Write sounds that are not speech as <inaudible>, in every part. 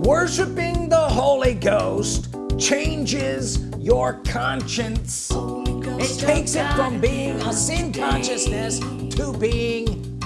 worshiping the Holy Ghost changes your conscience. It takes it from being a sin consciousness to being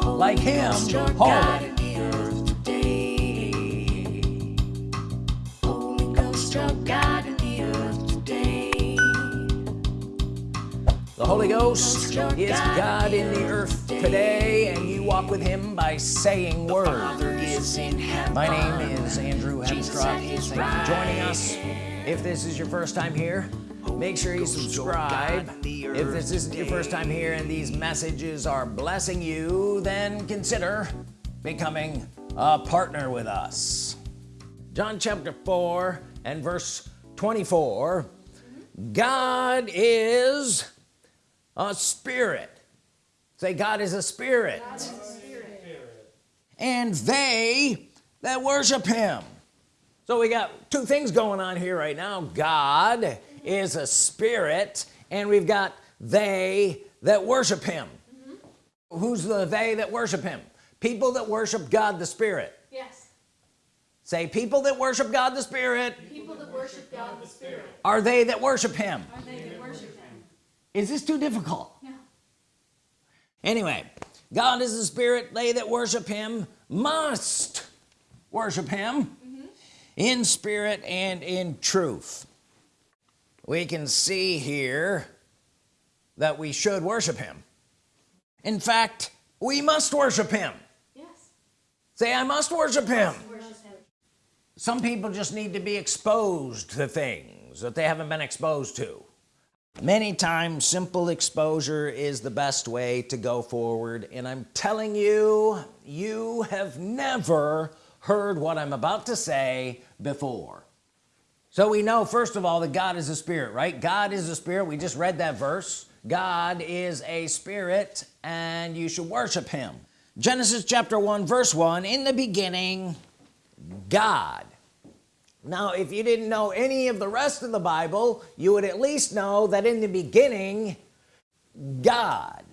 like him. Holy The Holy Ghost is God in the earth today and you walk with him by saying words. my name is Andrew you for joining us. If this is your first time here make sure you subscribe. If this isn't your first time here and these messages are blessing you then consider becoming a partner with us. John chapter 4 and verse 24 God is a spirit. Say God is a spirit, is a spirit. and they that worship him. So we got two things going on here right now. God is a spirit and we've got they that worship him. Mm -hmm. who's the they that worship him? People that worship God the Spirit. Yes. Say people that worship God the Spirit. People that worship God the Spirit. Are they that worship him? Are they that worship him is this too difficult? No anyway God is the spirit they that worship him must worship him mm -hmm. in spirit and in truth. We can see here that we should worship him. In fact we must worship him. Yes. Say I must worship him. worship him. Some people just need to be exposed to things that they haven't been exposed to many times simple exposure is the best way to go forward and I'm telling you you have never heard what I'm about to say before. So we know first of all that God is a spirit right? God is a spirit. We just read that verse. God is a spirit and you should worship him. Genesis chapter 1 verse 1 in the beginning God now if you didn't know any of the rest of the Bible you would at least know that in the beginning God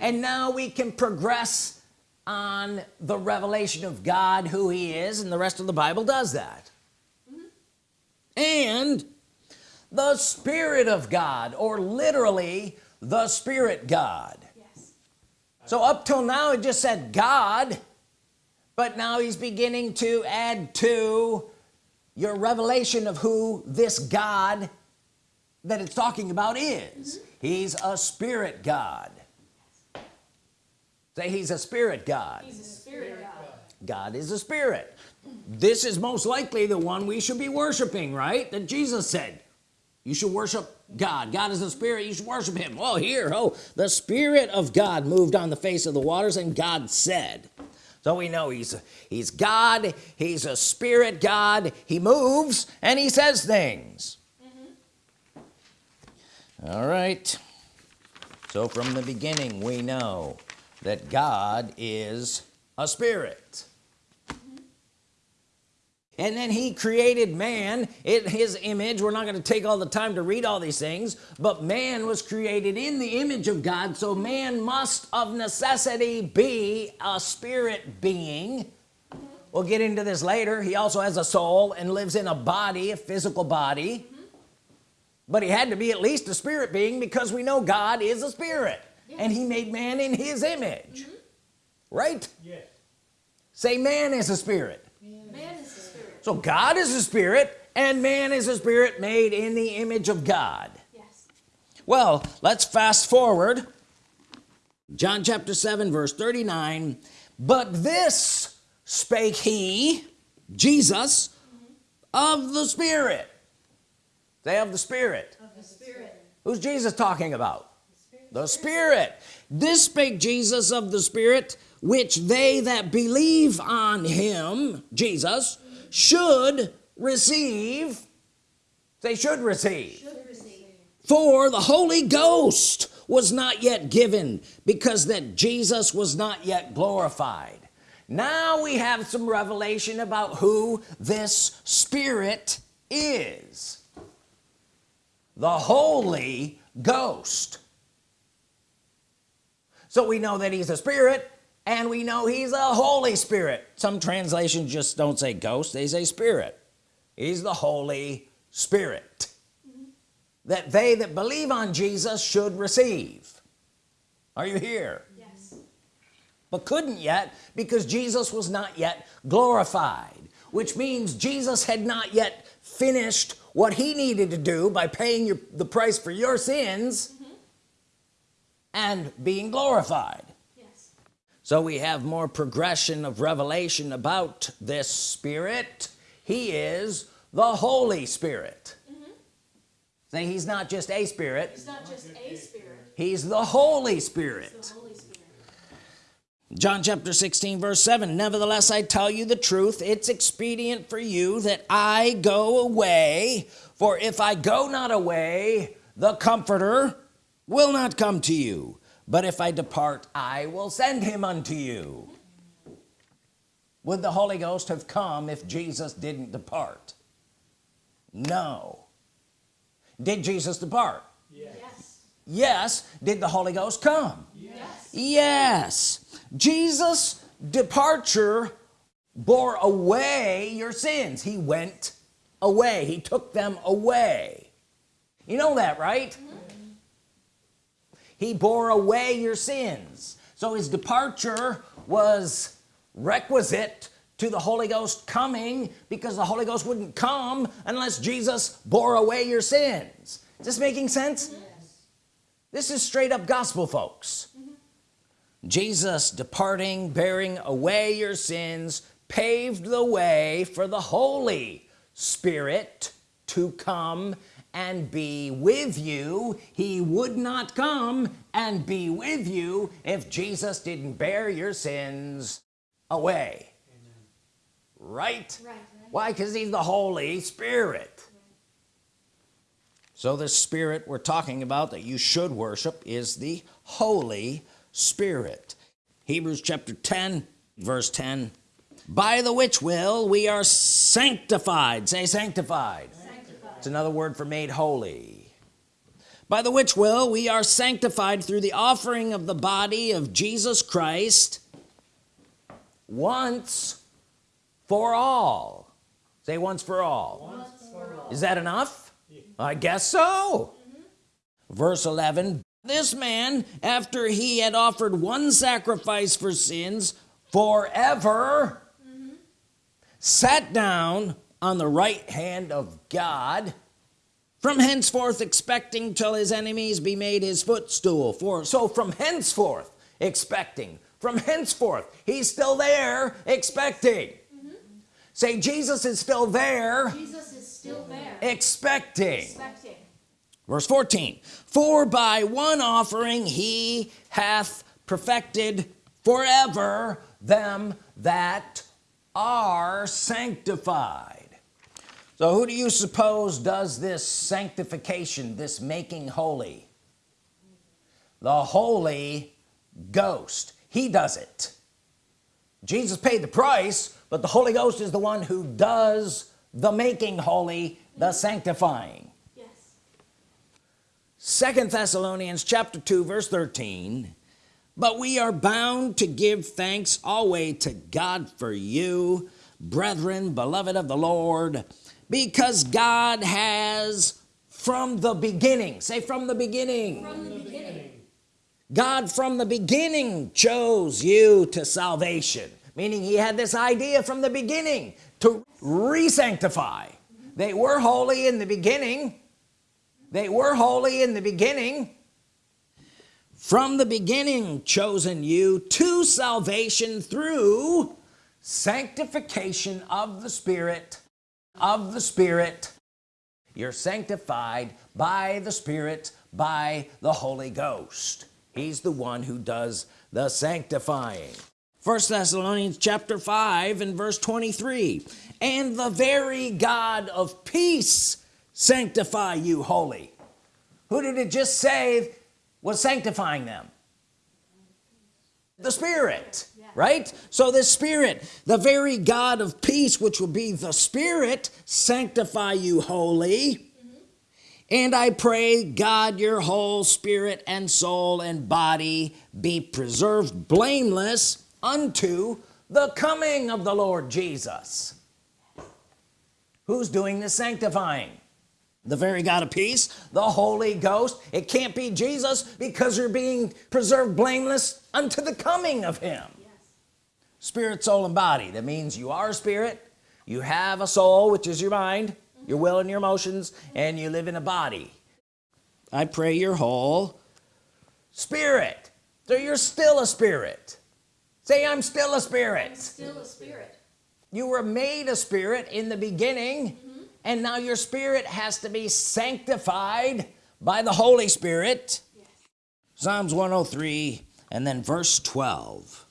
and now we can progress on the revelation of God who he is and the rest of the Bible does that mm -hmm. and the Spirit of God or literally the Spirit God yes. so up till now it just said God but now he's beginning to add to your revelation of who this God that it's talking about is. Mm -hmm. he's a spirit God. Say he's a spirit God. He's a spirit God. God is a spirit. This is most likely the one we should be worshiping right? That Jesus said you should worship God. God is a spirit. You should worship him. Well here oh the Spirit of God moved on the face of the waters and God said so we know he's he's God he's a spirit God. He moves and he says things. Mm -hmm. all right. So from the beginning we know that God is a spirit and then he created man in his image. We're not going to take all the time to read all these things but man was created in the image of God so man must of necessity be a spirit being. We'll get into this later. He also has a soul and lives in a body a physical body. Mm -hmm. but he had to be at least a spirit being because we know God is a spirit. Yes. and he made man in his image. Mm -hmm. right? Yes. Say man is a spirit. man is so God is a spirit and man is a spirit made in the image of God. Yes. Well let's fast forward. John chapter 7 verse 39 but this spake he Jesus mm -hmm. of the spirit. They have the spirit. Of the spirit. Who's Jesus talking about? The spirit. This spake Jesus of the spirit which they that believe on him Jesus should receive they should receive. should receive. For the Holy Ghost was not yet given because that Jesus was not yet glorified. Now we have some revelation about who this Spirit is. The Holy Ghost. So we know that he's a spirit and we know he's a Holy Spirit. Some translations just don't say ghost they say spirit. He's the Holy Spirit. That they that believe on Jesus should receive. Are you here? Yes. but couldn't yet because Jesus was not yet glorified which means Jesus had not yet finished what he needed to do by paying your, the price for your sins mm-hmm. and being glorified. So we have more progression of revelation about this spirit. He is the Holy Spirit. Mm-hmm. Say he's not just a spirit. It's not just a spirit, he's the Holy Spirit. The Holy Spirit. John chapter 16 verse 7 nevertheless I tell you the truth. It's expedient for you that I go away. For if I go not away the comforter will not come to you but if I depart I will send him unto you. Would the Holy Ghost have come if Jesus didn't depart? No. Did Jesus depart? Yes. yes. Did the Holy Ghost come? Yes. yes. Jesus departure bore away your sins. He went away. He took them away. You know that right he bore away your sins. So his departure was requisite to the Holy Ghost coming because the Holy Ghost wouldn't come unless Jesus bore away your sins. Is this making sense? Yes. this is straight up gospel folks. Jesus departing bearing away your sins paved the way for the Holy Spirit to come and be with you. He would not come and be with you if Jesus didn't bear your sins away. Right? Right. why? Because he's the Holy Spirit. So the spirit we're talking about that you should worship is the Holy Spirit. Hebrews chapter 10 verse 10 by the which will we are sanctified. Say sanctified Sanctified. It's another word for made holy. By the which will we are sanctified through the offering of the body of Jesus Christ once for all. Say once for all. Once for all. is that enough? I guess so. Mm-hmm. Verse 11 this man after he had offered one sacrifice for sins forever mm-hmm. sat down on the right hand of God from henceforth expecting till his enemies be made his footstool for so from henceforth expecting from henceforth he's still there expecting mm-hmm. say Jesus is still there Jesus is still there. expecting Expecting. verse 14 for by one offering he hath perfected forever them that are sanctified so who do you suppose does this sanctification this making holy? The Holy Ghost. He does it. Jesus paid the price but the Holy Ghost is the one who does the making holy the mm-hmm. sanctifying. Yes. second Thessalonians chapter 2 verse 13 but we are bound to give thanks always to God for you brethren beloved of the Lord because God has from the beginning. Say from the beginning. From the beginning. God from the beginning chose you to salvation. Meaning he had this idea from the beginning to re-sanctify. They were holy in the beginning. They were holy in the beginning. From the beginning chosen you to salvation through sanctification of the Spirit of the Spirit. You're sanctified by the Spirit by the Holy Ghost. He's the one who does the sanctifying. First Thessalonians chapter 5 and verse 23 and the very God of peace sanctify you holy. Who did it just say was sanctifying them? The Spirit. Right? So the Spirit the very God of peace which will be the Spirit sanctify you holy and I pray God your whole spirit and soul and body be preserved blameless unto the coming of the Lord Jesus. Who's doing the sanctifying? The very God of peace the Holy Ghost. It can't be Jesus because you're being preserved blameless unto the coming of him. Spirit soul and body. That means you are a spirit you have a soul which is your mind your will and your emotions and you live in a body. I pray you're whole. Spirit. So you're still a spirit. Say I'm still a I'm spirit still a spirit. you were made a spirit in the beginning mm-hmm. and now your spirit has to be sanctified by the Holy Spirit. Yes. Psalms 103 and then verse 12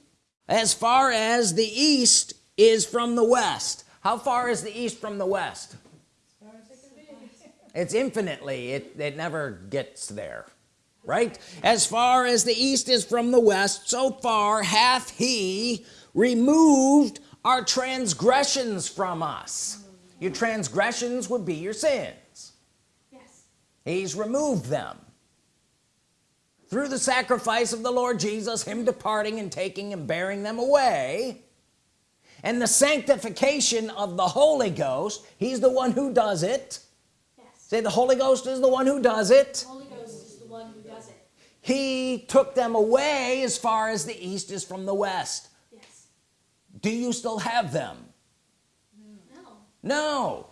as far as the east is from the west. How far is the east from the west? It's infinitely. It, it never gets there right? As far as the east is from the west so far hath he removed our transgressions from us. Your transgressions would be your sins. Yes. he's removed them through the sacrifice of the Lord Jesus him departing and taking and bearing them away and the sanctification of the Holy Ghost he's the one who does it Yes. say the Holy Ghost is the one who does it The Holy Ghost is the one who does it. he took them away as far as the east is from the west Yes. do you still have them mm, No. no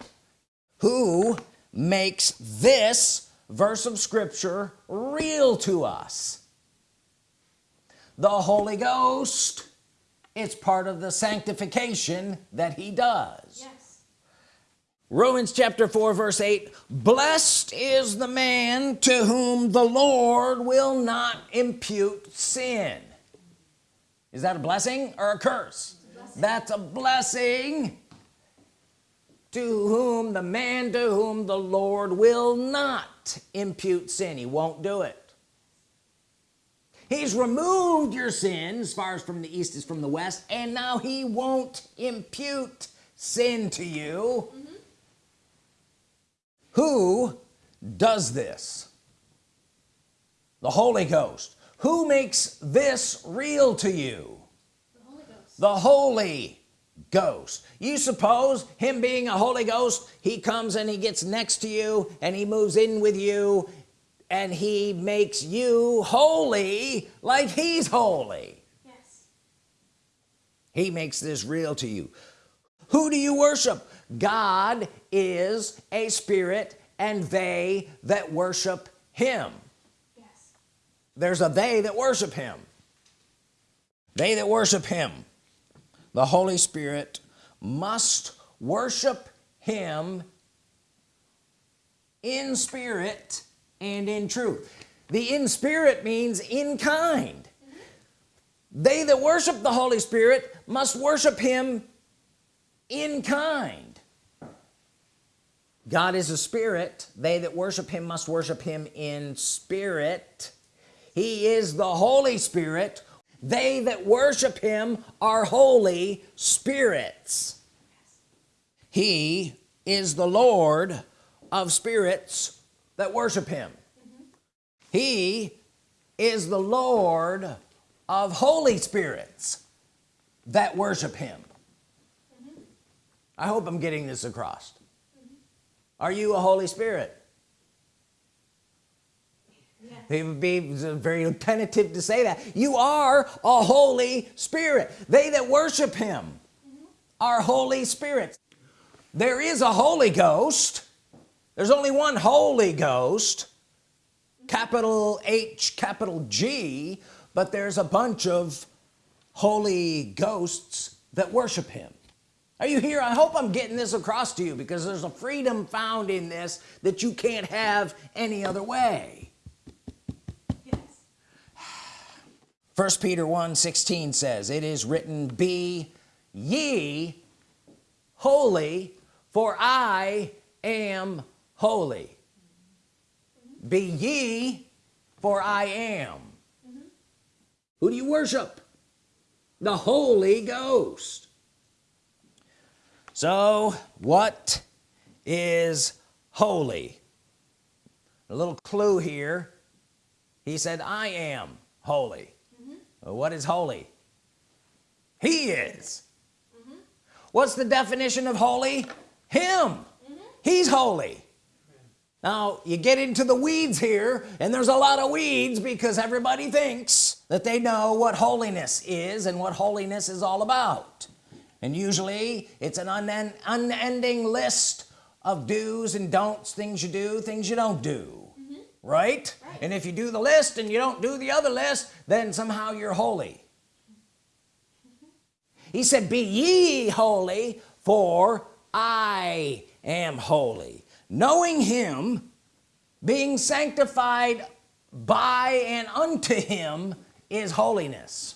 who makes this verse of Scripture real to us. The Holy Ghost it's part of the sanctification that he does. Yes. Romans chapter 4 verse 8 blessed is the man to whom the Lord will not impute sin. Is that a blessing or a curse? That's a blessing to whom the man to whom the Lord will not impute sin he won't do it. He's removed your sin as far as from the east is from the west and now he won't impute sin to you. Mm-hmm. Who does this? The Holy Ghost. Who makes this real to you? The Holy Ghost. the Holy Ghost. You suppose him being a Holy Ghost he comes and he gets next to you and he moves in with you and he makes you holy like he's holy. Yes. he makes this real to you. Who do you worship? God is a spirit and they that worship him. Yes. there's a they that worship him. They that worship him the Holy Spirit must worship him in spirit and in truth. The in spirit means in kind. They that worship the Holy Spirit must worship him in kind. God is a spirit. They that worship him must worship him in spirit. He is the Holy Spirit they that worship him are holy spirits. He is the Lord of spirits that worship him. He is the Lord of holy spirits that worship him. I hope I'm getting this across. Are you a Holy Spirit Yes. it would be very tentative to say that. You are a Holy Spirit. They that worship him are Holy Spirits. There is a Holy Ghost. There's only one Holy Ghost capital H capital G but there's a bunch of Holy Ghosts that worship him. Are you here? I hope I'm getting this across to you because there's a freedom found in this that you can't have any other way Yes. First Peter 1 16 says it is written be ye holy for I am holy. Be ye for I am. Who do you worship? The Holy Ghost. So what is holy? A little clue here. He said I am holy what is holy? He is. Mm-hmm. What's the definition of holy? Him. Mm-hmm. He's holy. Now you get into the weeds here and there's a lot of weeds because everybody thinks that they know what holiness is and what holiness is all about. And usually it's an unend unending list of do's and don'ts things you do things you don't do right? Right. and if you do the list and you don't do the other list then somehow you're holy. <laughs> He said be ye holy for I am holy. Knowing him being sanctified by and unto him is holiness.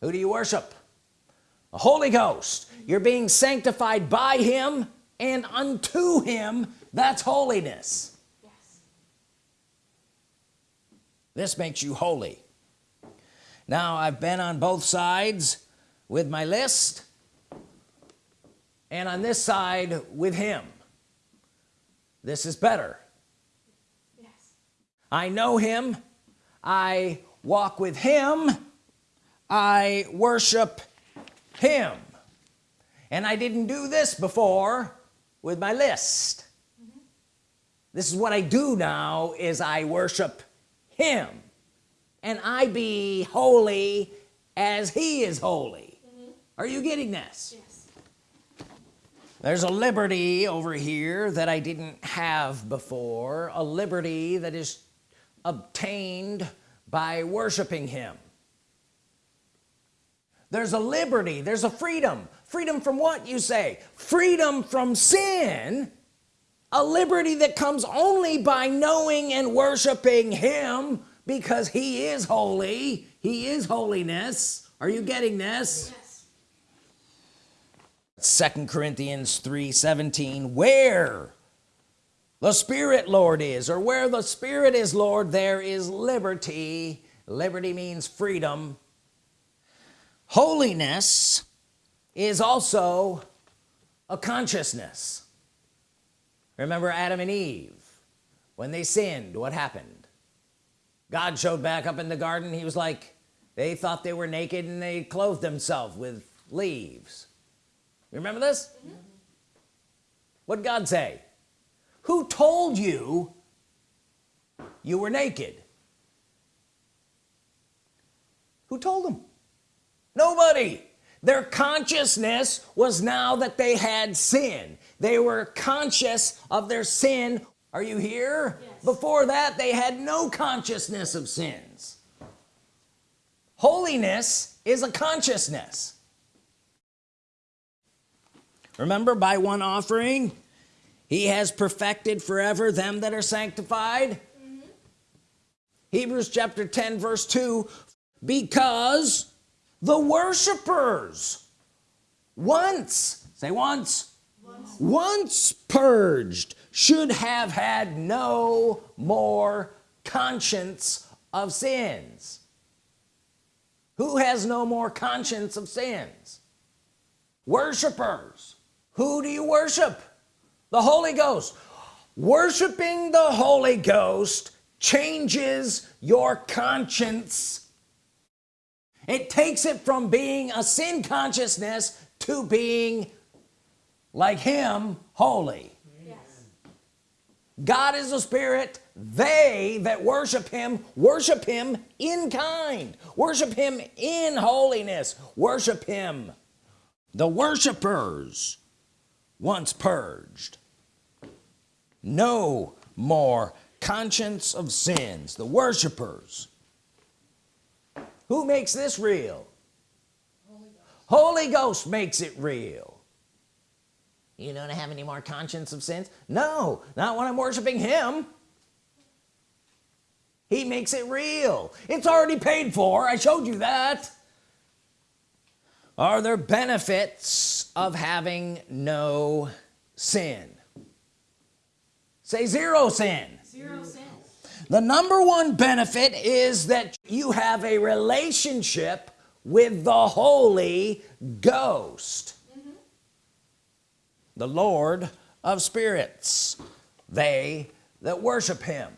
Who do you worship? The Holy Ghost. You're being sanctified by him and unto him. That's holiness Yes. This makes you holy. Now I've been on both sides with my list and on this side with him. This is better. Yes. I know him. I walk with him. I worship him. And I didn't do this before with my list. Mm-hmm. This is what I do now is I worship him. And I be holy as he is holy. Mm-hmm. Are you getting this? Yes. there's a liberty over here that I didn't have before a liberty that is obtained by worshiping him. There's a liberty there's a freedom. Freedom from what you say? Freedom from sin a liberty that comes only by knowing and worshiping him because he is holy. He is holiness. Are you getting this? Yes. second Corinthians 3 17 where the Spirit Lord is or where the Spirit is Lord there is liberty. Liberty means freedom. Holiness is also a consciousness remember Adam and Eve when they sinned what happened? God showed back up in the garden. He was like they thought they were naked and they clothed themselves with leaves. You remember this? Mm-hmm. What God say? Who told you you were naked? Who told them nobody their consciousness was now that they had sin. They were conscious of their sin. Are you here? Yes. before that they had no consciousness of sins. Holiness is a consciousness. Remember by one offering he has perfected forever them that are sanctified? Mm-hmm. Hebrews chapter 10 verse 2 because the worshipers. Once say once. Once purged should have had no more conscience of sins. Who has no more conscience of sins? Worshipers. Who do you worship? The Holy Ghost. Worshiping the Holy Ghost changes your conscience it takes it from being a sin consciousness to being like him holy. Yes. God is a spirit. They that worship him worship him in kind. Worship him in holiness. Worship him. The worshipers once purged. No more conscience of sins. The worshipers who makes this real? Holy Ghost. Makes it real. You don't have any more conscience of sins? No not when I'm worshiping him. He makes it real. It's already paid for. I showed you that. Are there benefits of having no sin? Say zero sin. Zero sin. The number one benefit is that you have a relationship with the Holy Ghost. The Lord of spirits. They that worship him.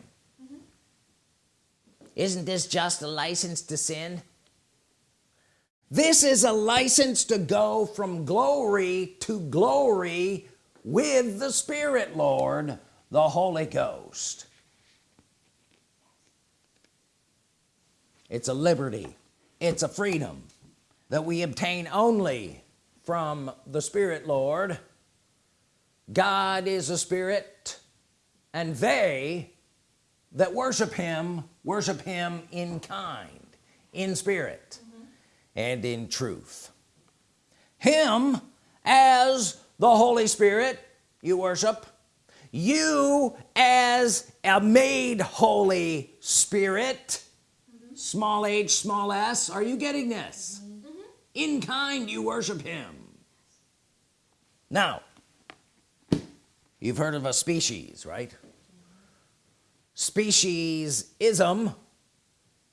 Isn't this just a license to sin? This is a license to go from glory to glory with the Spirit Lord the Holy Ghost it's a liberty it's a freedom that we obtain only from the Spirit Lord God is a spirit and they that worship him worship him in kind in spirit mm -hmm. and in truth him as the Holy Spirit you worship you as a made Holy Spirit. Small h small s are you getting this? Mm -hmm. in kind you worship him. Now you've heard of a species right? Speciesism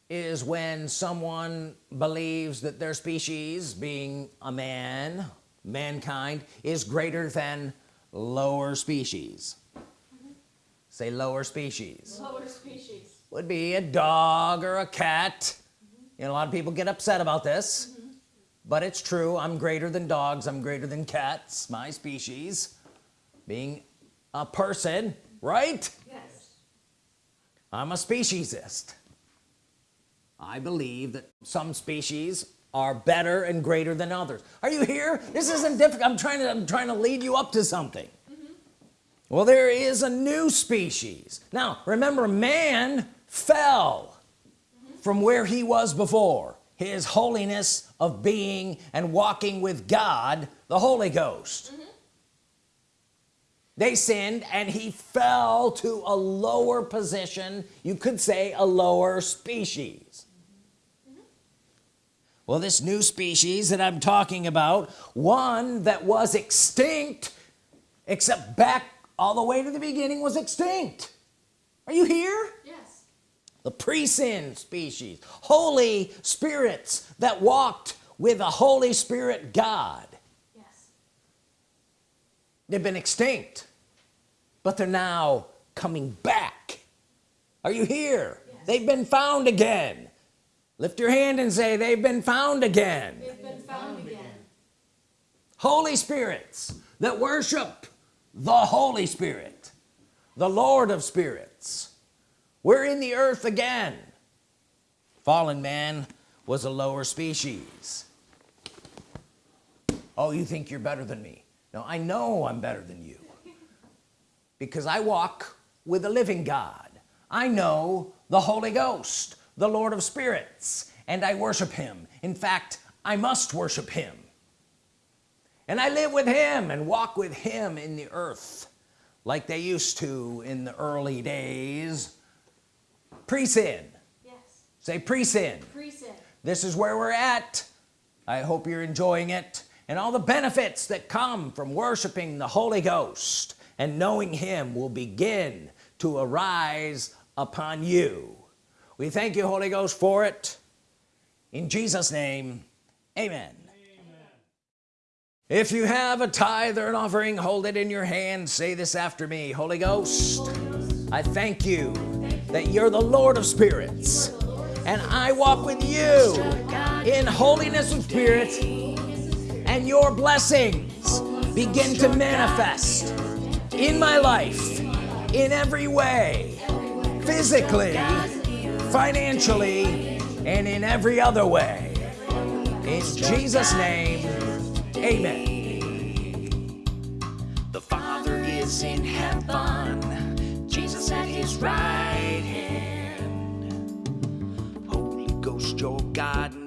is when someone believes that their species being a man mankind is greater than lower species. Mm -hmm. say lower species. Lower species would be a dog or a cat. Mm -hmm. you know a lot of people get upset about this mm -hmm. but it's true. I'm greater than dogs. I'm greater than cats my species. Being a person right? Yes. I'm a speciesist. I believe that some species are better and greater than others. Are you here? This yes. isn't difficult. I'm trying to I'm trying to lead you up to something. Mm -hmm. well there is a new species. Now remember man fell from where he was before his holiness of being and walking with God the Holy Ghost. Mm -hmm they sinned and he fell to a lower position you could say a lower species. Mm -hmm. well this new species that I'm talking about one that was extinct except back all the way to the beginning was extinct. Are you here the pre-sin species holy spirits that walked with a Holy Spirit God. Yes. they've been extinct but they're now coming back. Are you here? Yes. they've been found again. Lift your hand and say they've been found again. They've been found again. Holy spirits that worship the Holy Spirit the Lord of spirits we're in the earth again. Fallen man was a lower species. Oh you think you're better than me. No I know I'm better than you. Because I walk with the living God. I know the Holy Ghost the Lord of spirits and I worship him. In fact I must worship him. And I live with him and walk with him in the earth like they used to in the early days pre-sin. Yes. say pre-sin. Pre-sin. This is where we're at. I hope you're enjoying it and all the benefits that come from worshiping the Holy Ghost and knowing him will begin to arise upon you. We thank you Holy Ghost for it. In Jesus name amen, amen. if you have a tithe or an offering hold it in your hand. Say this after me Holy Ghost, Holy Ghost I thank you, that you're the Lord of spirits. And I walk with you in holiness of spirit. And your blessings begin to manifest in my life in every way physically financially and in every other way. In Jesus name amen. The father is in heaven right hand. Holy Ghost your God